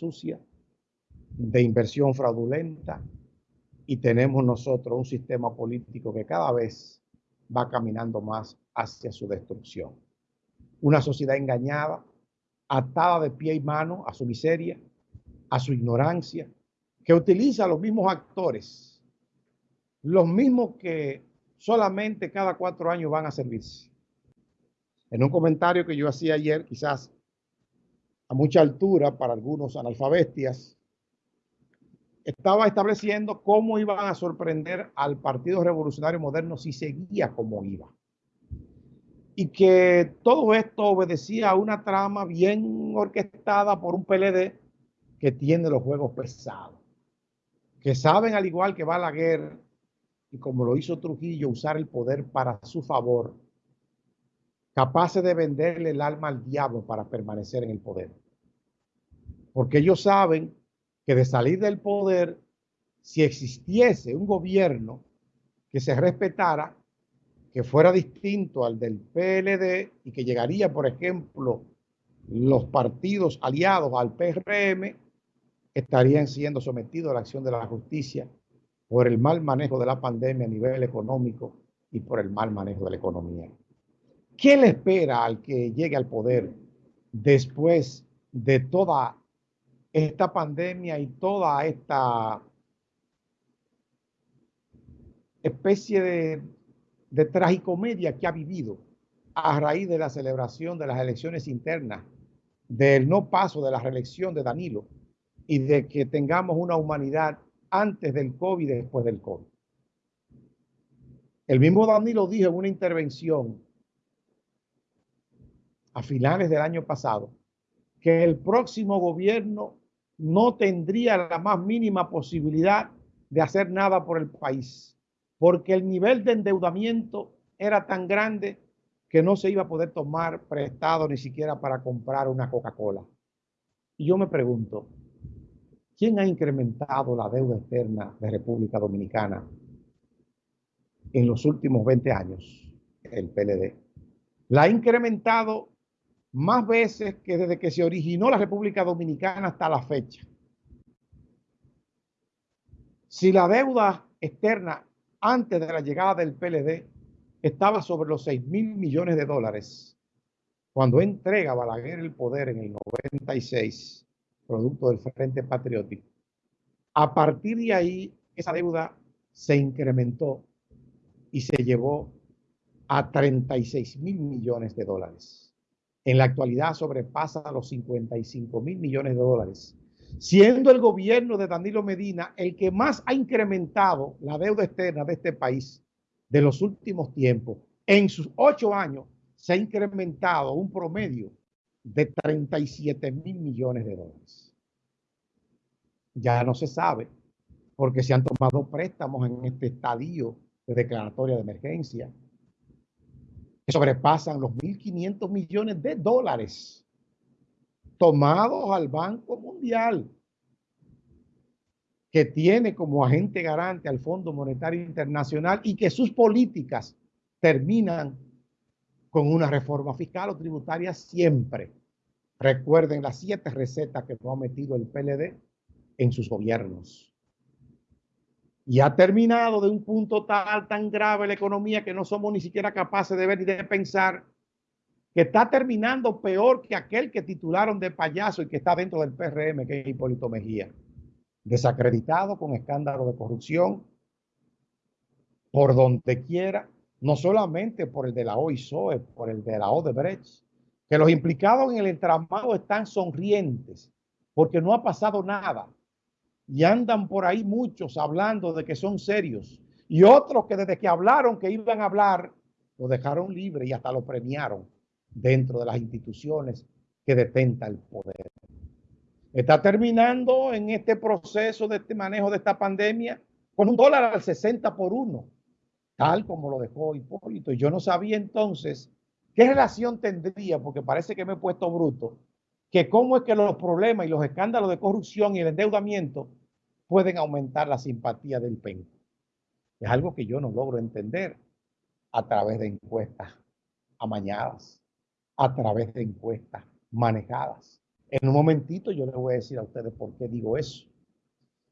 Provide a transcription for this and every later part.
sucia, de inversión fraudulenta y tenemos nosotros un sistema político que cada vez va caminando más hacia su destrucción. Una sociedad engañada, atada de pie y mano a su miseria, a su ignorancia, que utiliza los mismos actores, los mismos que solamente cada cuatro años van a servirse. En un comentario que yo hacía ayer, quizás a mucha altura para algunos analfabestias, estaba estableciendo cómo iban a sorprender al Partido Revolucionario Moderno si seguía como iba. Y que todo esto obedecía a una trama bien orquestada por un PLD que tiene los juegos pesados, que saben al igual que Balaguer y como lo hizo Trujillo, usar el poder para su favor, capaces de venderle el alma al diablo para permanecer en el poder. Porque ellos saben que de salir del poder, si existiese un gobierno que se respetara, que fuera distinto al del PLD y que llegaría, por ejemplo, los partidos aliados al PRM, estarían siendo sometidos a la acción de la justicia por el mal manejo de la pandemia a nivel económico y por el mal manejo de la economía. ¿Qué le espera al que llegue al poder después de toda esta pandemia y toda esta especie de, tragicomedia que ha vivido a raíz de la celebración de las elecciones internas, del no paso de la reelección de Danilo y de que tengamos una humanidad antes del COVID y después del COVID. El mismo Danilo dijo en una intervención a finales del año pasado que el próximo gobierno no tendría la más mínima posibilidad de hacer nada por el país, porque el nivel de endeudamiento era tan grande que no se iba a poder tomar prestado ni siquiera para comprar una Coca-Cola. Y yo me pregunto, ¿quién ha incrementado la deuda externa de República Dominicana en los últimos 20 años? El PLD. La ha incrementado más veces que desde que se originó la República Dominicana hasta la fecha. Si la deuda externa antes de la llegada del PLD estaba sobre los 6 mil millones de dólares, cuando entrega Balaguer el poder en el 96, producto del Frente Patriótico, a partir de ahí esa deuda se incrementó y se llevó a 36 mil millones de dólares en la actualidad sobrepasa los 55 mil millones de dólares, siendo el gobierno de Danilo Medina el que más ha incrementado la deuda externa de este país de los últimos tiempos. En sus ocho años se ha incrementado un promedio de 37 mil millones de dólares. Ya no se sabe porque se han tomado préstamos en este estadio de declaratoria de emergencia sobrepasan los 1.500 millones de dólares tomados al Banco Mundial, que tiene como agente garante al Fondo Monetario Internacional y que sus políticas terminan con una reforma fiscal o tributaria siempre. Recuerden las siete recetas que ha metido el PLD en sus gobiernos y ha terminado de un punto tal, tan grave la economía que no somos ni siquiera capaces de ver y de pensar que está terminando peor que aquel que titularon de payaso y que está dentro del PRM, que es Hipólito Mejía. Desacreditado con escándalo de corrupción por donde quiera, no solamente por el de la OISOE, por el de la Odebrecht, que los implicados en el entramado están sonrientes porque no ha pasado nada y andan por ahí muchos hablando de que son serios y otros que desde que hablaron que iban a hablar, lo dejaron libre y hasta lo premiaron dentro de las instituciones que detenta el poder. Está terminando en este proceso de este manejo de esta pandemia con un dólar al 60 por uno, tal como lo dejó Hipólito. Y yo no sabía entonces qué relación tendría, porque parece que me he puesto bruto, que cómo es que los problemas y los escándalos de corrupción y el endeudamiento pueden aumentar la simpatía del PEN. Es algo que yo no logro entender a través de encuestas amañadas, a través de encuestas manejadas. En un momentito yo les voy a decir a ustedes por qué digo eso.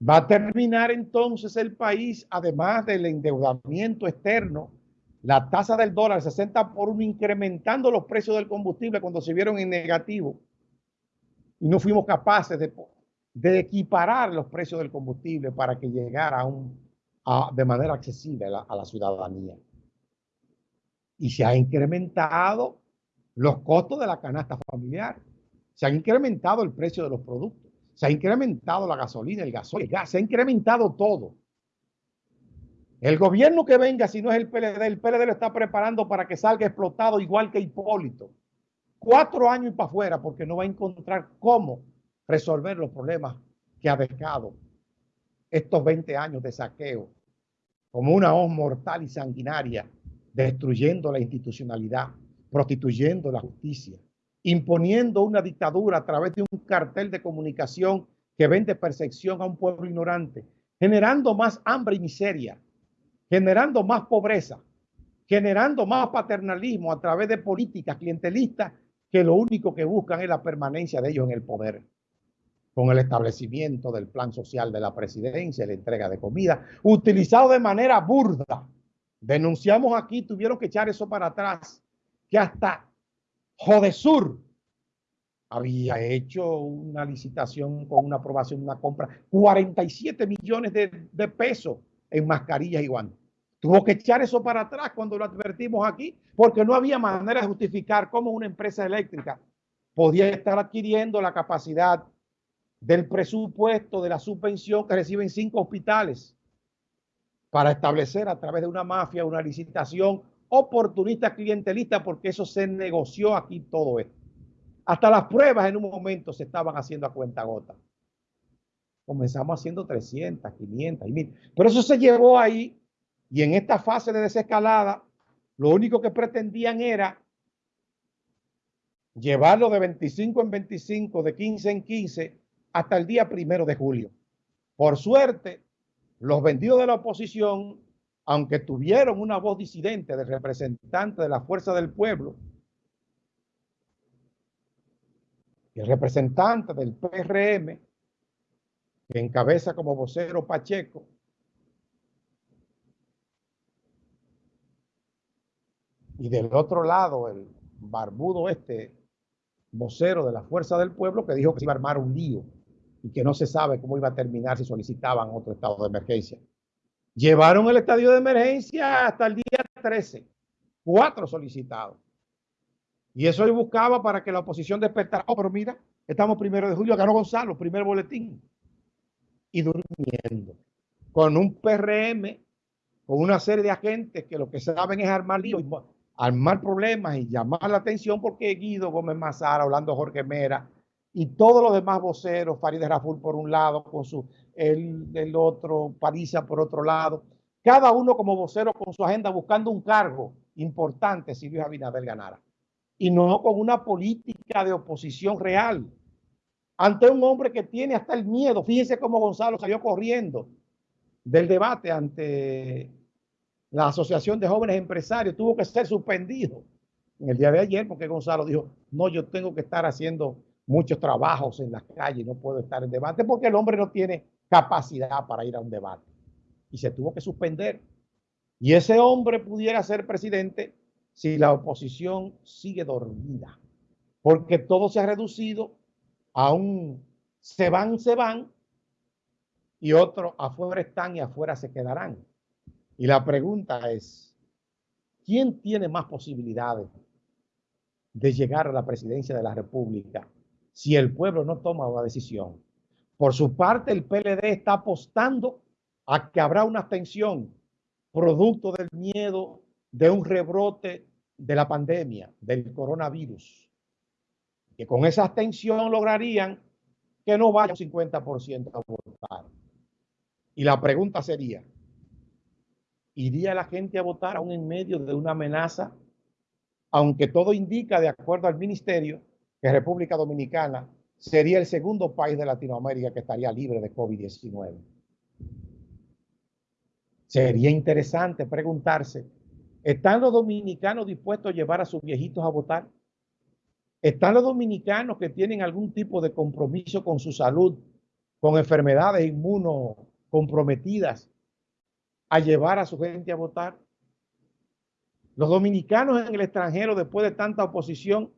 Va a terminar entonces el país, además del endeudamiento externo, la tasa del dólar 60 por uno, incrementando los precios del combustible cuando se vieron en negativo. Y no fuimos capaces de, de equiparar los precios del combustible para que llegara a un, de manera accesible a la ciudadanía. Y se ha incrementado los costos de la canasta familiar. Se ha incrementado el precio de los productos. Se ha incrementado la gasolina, el gasoil, el gas. Se ha incrementado todo. El gobierno que venga, si no es el PLD, el PLD lo está preparando para que salga explotado igual que Hipólito. Cuatro años y para afuera porque no va a encontrar cómo resolver los problemas que ha dejado estos 20 años de saqueo como una hoz mortal y sanguinaria, destruyendo la institucionalidad, prostituyendo la justicia, imponiendo una dictadura a través de un cartel de comunicación que vende percepción a un pueblo ignorante, generando más hambre y miseria, generando más pobreza, generando más paternalismo a través de políticas clientelistas que lo único que buscan es la permanencia de ellos en el poder. Con el establecimiento del plan social de la presidencia, la entrega de comida, utilizado de manera burda. Denunciamos aquí, tuvieron que echar eso para atrás, que hasta Jodesur había hecho una licitación con una aprobación, una compra, 47 millones de, pesos en mascarillas y guantes. Tuvo que echar eso para atrás cuando lo advertimos aquí, porque no había manera de justificar cómo una empresa eléctrica podía estar adquiriendo la capacidad del presupuesto de la subvención que reciben cinco hospitales para establecer a través de una mafia una licitación oportunista clientelista, porque eso se negoció aquí todo esto. Hasta las pruebas en un momento se estaban haciendo a cuenta gota. Comenzamos haciendo 300, 500 y 1000. Pero eso se llevó ahí y en esta fase de desescalada, lo único que pretendían era llevarlo de 25 en 25, de 15 en 15, hasta el día primero de julio. Por suerte, los vendidos de la oposición, aunque tuvieron una voz disidente de representante de la fuerza del pueblo, el representante del PRM, que encabeza como vocero Pacheco, Y del otro lado, el barbudo este, vocero de la Fuerza del Pueblo, que dijo que se iba a armar un lío y que no se sabe cómo iba a terminar si solicitaban otro estado de emergencia. Llevaron el estadio de emergencia hasta el día 13, cuatro solicitados. Y eso yo buscaba para que la oposición despertara. Oh, pero mira, estamos primero de julio, ganó Gonzalo, primer boletín. Y durmiendo. Con un PRM, con una serie de agentes que lo que saben es armar lío armar problemas y llamar la atención porque Guido Gómez Mazara, hablando Jorge Mera y todos los demás voceros, Farideh Raful por un lado, con su, el, el otro, Parisa por otro lado, cada uno como vocero con su agenda buscando un cargo importante si Luis Abinader ganara. Y no con una política de oposición real. Ante un hombre que tiene hasta el miedo. Fíjense cómo Gonzalo salió corriendo del debate ante la Asociación de Jóvenes Empresarios tuvo que ser suspendido en el día de ayer porque Gonzalo dijo, no, yo tengo que estar haciendo muchos trabajos en las calles, no puedo estar en debate porque el hombre no tiene capacidad para ir a un debate. Y se tuvo que suspender. Y ese hombre pudiera ser presidente si la oposición sigue dormida, porque todo se ha reducido a un se van, se van, y otros afuera están y afuera se quedarán. Y la pregunta es, ¿quién tiene más posibilidades de llegar a la presidencia de la República si el pueblo no toma una decisión? Por su parte, el PLD está apostando a que habrá una abstención producto del miedo de un rebrote de la pandemia, del coronavirus. Que con esa abstención lograrían que no vaya un 50% a votar. Y la pregunta sería, ¿Iría la gente a votar aún en medio de una amenaza? Aunque todo indica, de acuerdo al ministerio, que República Dominicana sería el segundo país de Latinoamérica que estaría libre de COVID-19. Sería interesante preguntarse, ¿están los dominicanos dispuestos a llevar a sus viejitos a votar? Están los dominicanos que tienen algún tipo de compromiso con su salud, con enfermedades inmunocomprometidas, a llevar a su gente a votar. Los dominicanos en el extranjero, después de tanta oposición,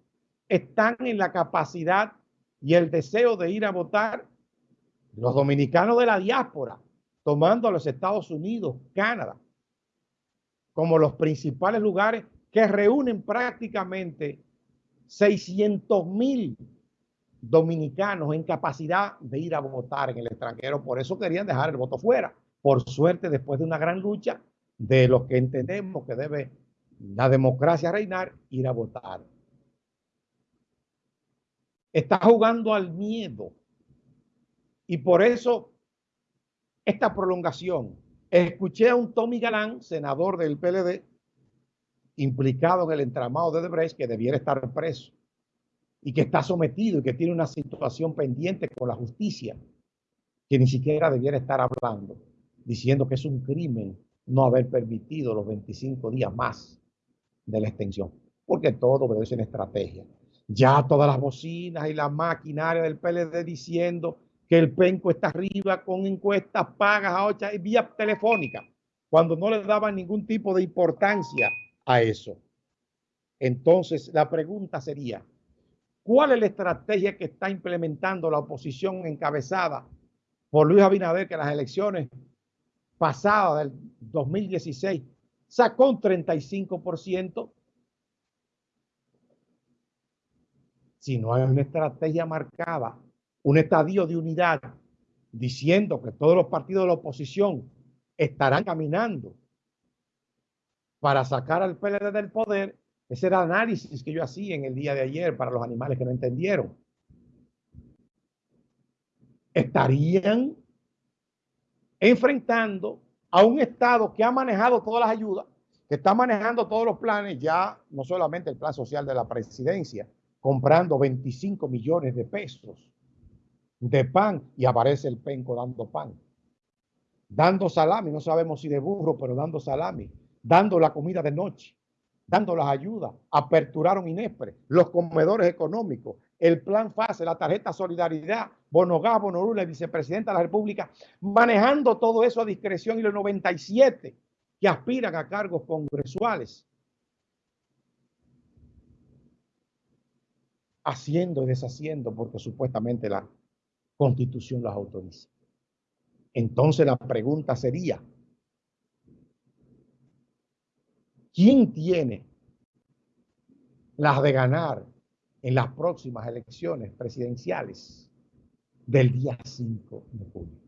están en la capacidad y el deseo de ir a votar. Los dominicanos de la diáspora, tomando a los Estados Unidos, Canadá, como los principales lugares que reúnen prácticamente 600 mil dominicanos en capacidad de ir a votar en el extranjero. Por eso querían dejar el voto fuera. Por suerte, después de una gran lucha de los que entendemos que debe la democracia reinar, ir a votar. Está jugando al miedo. Y por eso esta prolongación. Escuché a un Tommy Galán, senador del PLD, implicado en el entramado de Debrecht, que debiera estar preso y que está sometido y que tiene una situación pendiente con la justicia, que ni siquiera debiera estar hablando, diciendo que es un crimen no haber permitido los 25 días más de la extensión, porque todo obedece una estrategia. Ya todas las bocinas y la maquinaria del PLD diciendo que el penco está arriba con encuestas pagas a ocho vía telefónica, cuando no le daban ningún tipo de importancia a eso. Entonces, la pregunta sería, ¿cuál es la estrategia que está implementando la oposición encabezada por Luis Abinader, que las elecciones pasadas del 2016 sacó un 35%? Si no hay una estrategia marcada, un estadio de unidad, diciendo que todos los partidos de la oposición estarán caminando para sacar al PLD del poder, ese era el análisis que yo hacía en el día de ayer para los animales que no entendieron. Estarían enfrentando a un Estado que ha manejado todas las ayudas, que está manejando todos los planes, ya no solamente el plan social de la presidencia, comprando 25 millones de pesos de pan y aparece el penco dando pan. Dando salami, no sabemos si de burro, pero dando salami dando la comida de noche, dando las ayudas, aperturaron INESPRE, los comedores económicos, el plan FASE, la tarjeta Solidaridad, Bonogá, Bonorula, el vicepresidenta de la República, manejando todo eso a discreción y los 97 que aspiran a cargos congresuales, haciendo y deshaciendo porque supuestamente la constitución las autoriza. Entonces la pregunta sería, ¿Quién tiene las de ganar en las próximas elecciones presidenciales del día 5 de julio?